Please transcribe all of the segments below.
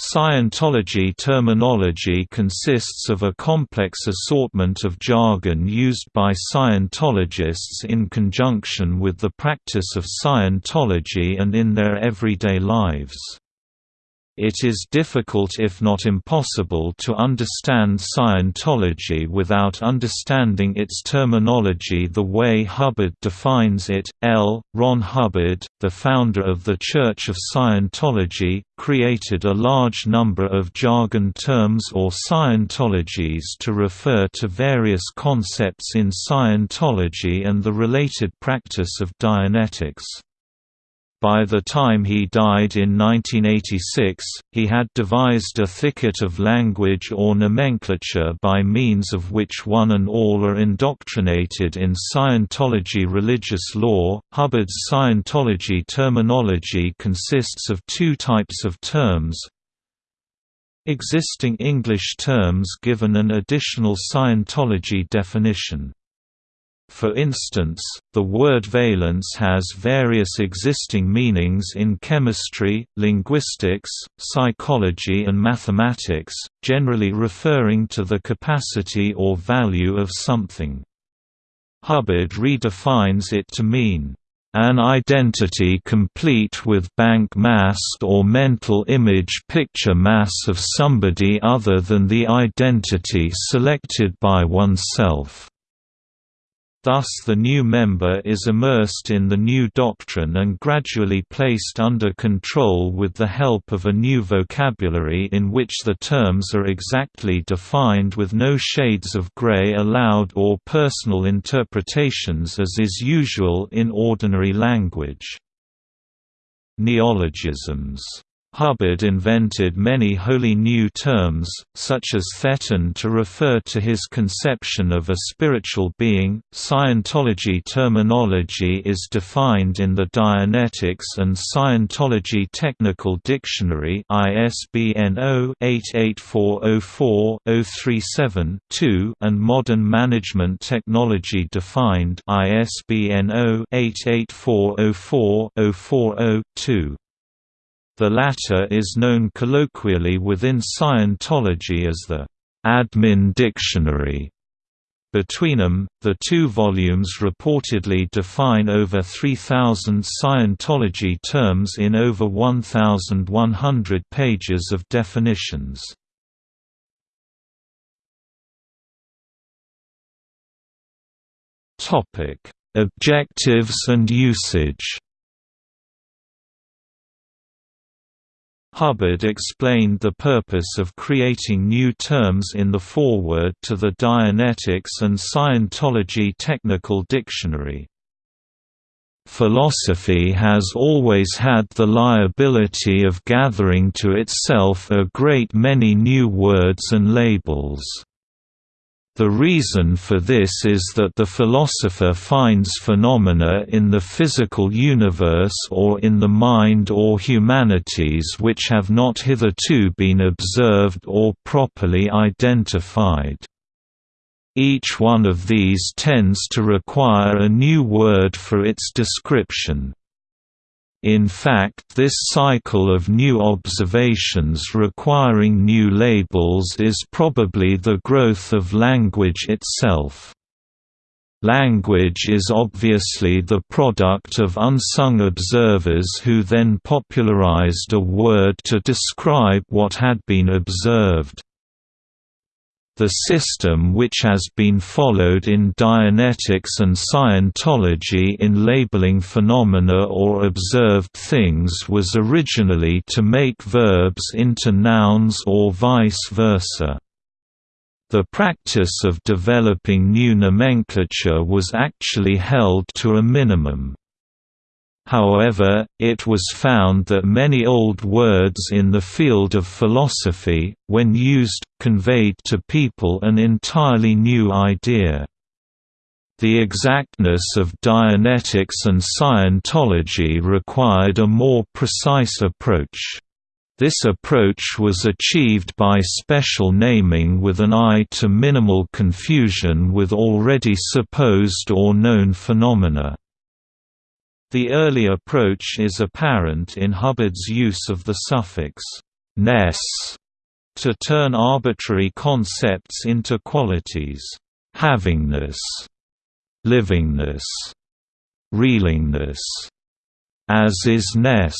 Scientology terminology consists of a complex assortment of jargon used by Scientologists in conjunction with the practice of Scientology and in their everyday lives. It is difficult if not impossible to understand Scientology without understanding its terminology the way Hubbard defines it. L. Ron Hubbard, the founder of the Church of Scientology, created a large number of jargon terms or Scientologies to refer to various concepts in Scientology and the related practice of Dianetics. By the time he died in 1986, he had devised a thicket of language or nomenclature by means of which one and all are indoctrinated in Scientology religious law. Hubbard's Scientology terminology consists of two types of terms existing English terms given an additional Scientology definition. For instance, the word valence has various existing meanings in chemistry, linguistics, psychology and mathematics, generally referring to the capacity or value of something. Hubbard redefines it to mean, "...an identity complete with bank mass or mental image picture mass of somebody other than the identity selected by oneself." Thus the new member is immersed in the new doctrine and gradually placed under control with the help of a new vocabulary in which the terms are exactly defined with no shades of gray allowed or personal interpretations as is usual in ordinary language. Neologisms Hubbard invented many wholly new terms, such as thetan to refer to his conception of a spiritual being. Scientology terminology is defined in the Dianetics and Scientology Technical Dictionary ISBN 0-88404-037-2 and Modern Management Technology Defined ISBN 0-88404-040-2. The latter is known colloquially within Scientology as the Admin Dictionary. Between them, the two volumes reportedly define over 3,000 Scientology terms in over 1,100 pages of definitions. Objectives and usage Hubbard explained the purpose of creating new terms in the foreword to the Dianetics and Scientology Technical Dictionary. Philosophy has always had the liability of gathering to itself a great many new words and labels. The reason for this is that the philosopher finds phenomena in the physical universe or in the mind or humanities which have not hitherto been observed or properly identified. Each one of these tends to require a new word for its description. In fact this cycle of new observations requiring new labels is probably the growth of language itself. Language is obviously the product of unsung observers who then popularized a word to describe what had been observed. The system which has been followed in Dianetics and Scientology in labeling phenomena or observed things was originally to make verbs into nouns or vice versa. The practice of developing new nomenclature was actually held to a minimum. However, it was found that many old words in the field of philosophy, when used, conveyed to people an entirely new idea. The exactness of Dianetics and Scientology required a more precise approach. This approach was achieved by special naming with an eye to minimal confusion with already supposed or known phenomena. The early approach is apparent in Hubbard's use of the suffix ness to turn arbitrary concepts into qualities havingness, livingness, reelingness, as is ness.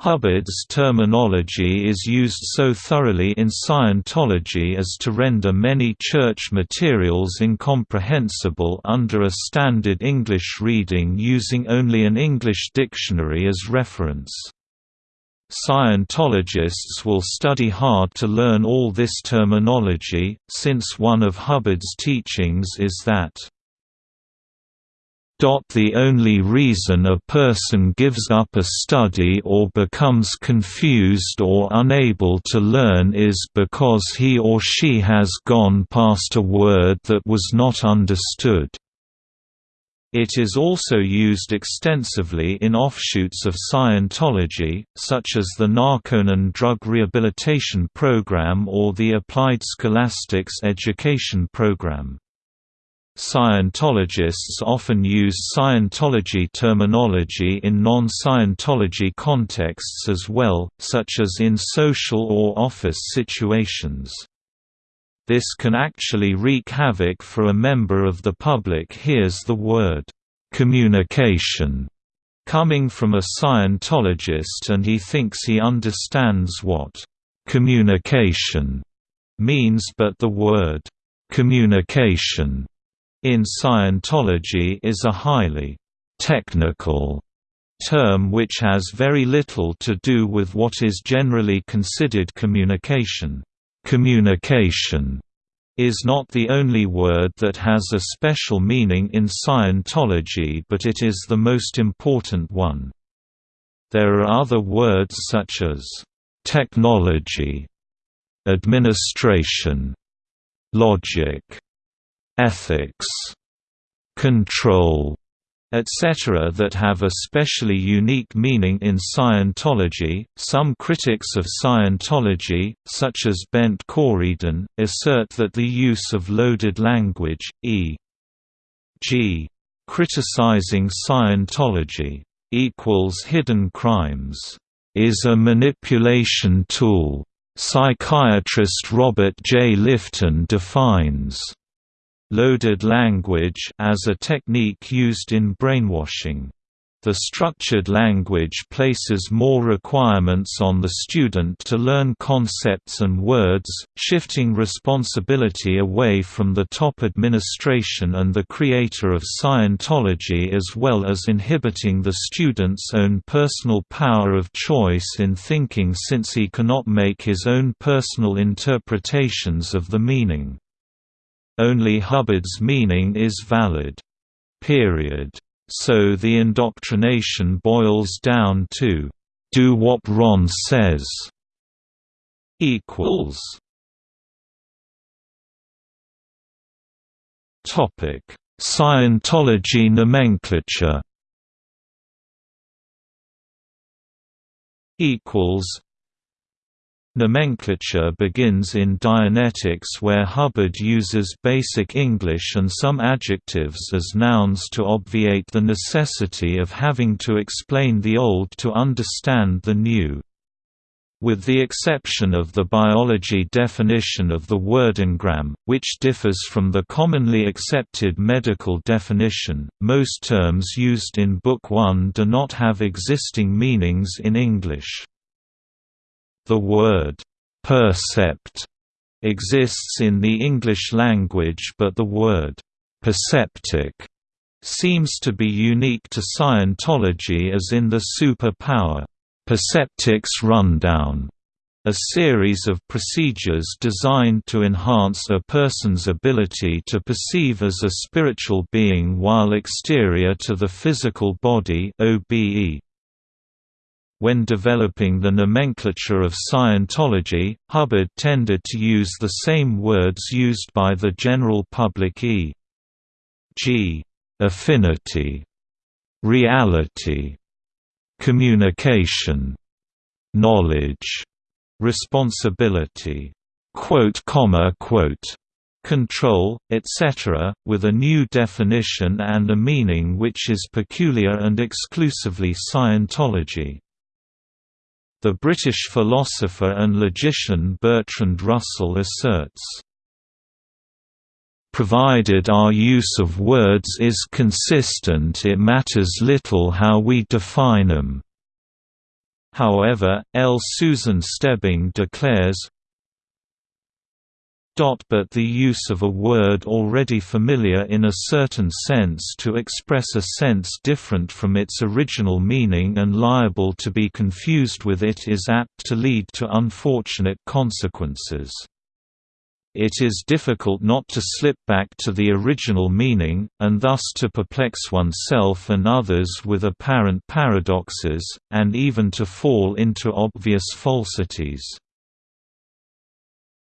Hubbard's terminology is used so thoroughly in Scientology as to render many church materials incomprehensible under a standard English reading using only an English dictionary as reference. Scientologists will study hard to learn all this terminology, since one of Hubbard's teachings is that the only reason a person gives up a study or becomes confused or unable to learn is because he or she has gone past a word that was not understood. It is also used extensively in offshoots of Scientology, such as the Narconon Drug Rehabilitation Program or the Applied Scholastics Education Program. Scientologists often use Scientology terminology in non-Scientology contexts as well, such as in social or office situations. This can actually wreak havoc for a member of the public hears the word, "'communication' coming from a Scientologist and he thinks he understands what "'communication' means but the word "'communication' in Scientology is a highly technical term which has very little to do with what is generally considered communication. Communication is not the only word that has a special meaning in Scientology but it is the most important one. There are other words such as technology, administration, logic, ethics, control, etc. that have a specially unique meaning in Scientology. Some critics of Scientology, such as Bent Corydon, assert that the use of loaded language, e.g., criticizing Scientology equals hidden crimes, is a manipulation tool. Psychiatrist Robert J. Lifton defines loaded language as a technique used in brainwashing. The structured language places more requirements on the student to learn concepts and words, shifting responsibility away from the top administration and the creator of Scientology as well as inhibiting the student's own personal power of choice in thinking since he cannot make his own personal interpretations of the meaning. Only Hubbard's meaning is valid. Period. So the indoctrination boils down to, "...do what Ron says." equals Topic: Scientology nomenclature. Equals Nomenclature begins in Dianetics where Hubbard uses Basic English and some adjectives as nouns to obviate the necessity of having to explain the old to understand the new. With the exception of the biology definition of the word engram, which differs from the commonly accepted medical definition, most terms used in Book 1 do not have existing meanings in English. The word «percept» exists in the English language but the word «perceptic» seems to be unique to Scientology as in the superpower «Perceptics Rundown» a series of procedures designed to enhance a person's ability to perceive as a spiritual being while exterior to the physical body OBE. When developing the nomenclature of Scientology, Hubbard tended to use the same words used by the general public e.g. affinity, reality, communication, knowledge, responsibility, quote, comma, quote, control, etc., with a new definition and a meaning which is peculiar and exclusively Scientology. The British philosopher and logician Bertrand Russell asserts, Provided our use of words is consistent it matters little how we define them. However, L. Susan Stebbing declares, but the use of a word already familiar in a certain sense to express a sense different from its original meaning and liable to be confused with it is apt to lead to unfortunate consequences. It is difficult not to slip back to the original meaning, and thus to perplex oneself and others with apparent paradoxes, and even to fall into obvious falsities.